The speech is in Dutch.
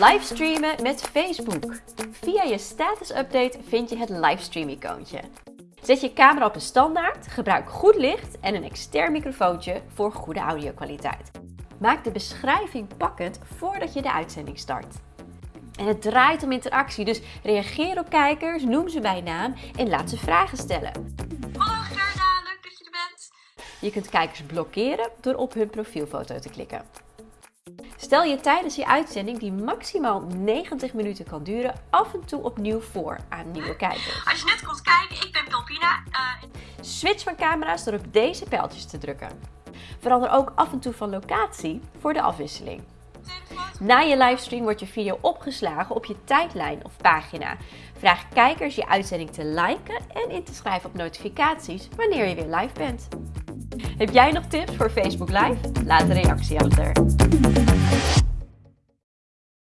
Livestreamen met Facebook. Via je status update vind je het livestream icoontje. Zet je camera op een standaard, gebruik goed licht en een extern microfoontje voor goede audio-kwaliteit. Maak de beschrijving pakkend voordat je de uitzending start. En het draait om interactie, dus reageer op kijkers, noem ze bij naam en laat ze vragen stellen. Hallo Gerda, leuk dat je er bent. Je kunt kijkers blokkeren door op hun profielfoto te klikken. Stel je tijdens je uitzending, die maximaal 90 minuten kan duren, af en toe opnieuw voor aan nieuwe kijkers. Als je net komt kijken, ik ben Pilpina. Uh, Switch van camera's door op deze pijltjes te drukken. Verander ook af en toe van locatie voor de afwisseling. Na je livestream wordt je video opgeslagen op je tijdlijn of pagina. Vraag kijkers je uitzending te liken en in te schrijven op notificaties wanneer je weer live bent. Heb jij nog tips voor Facebook Live? Laat een reactie achter.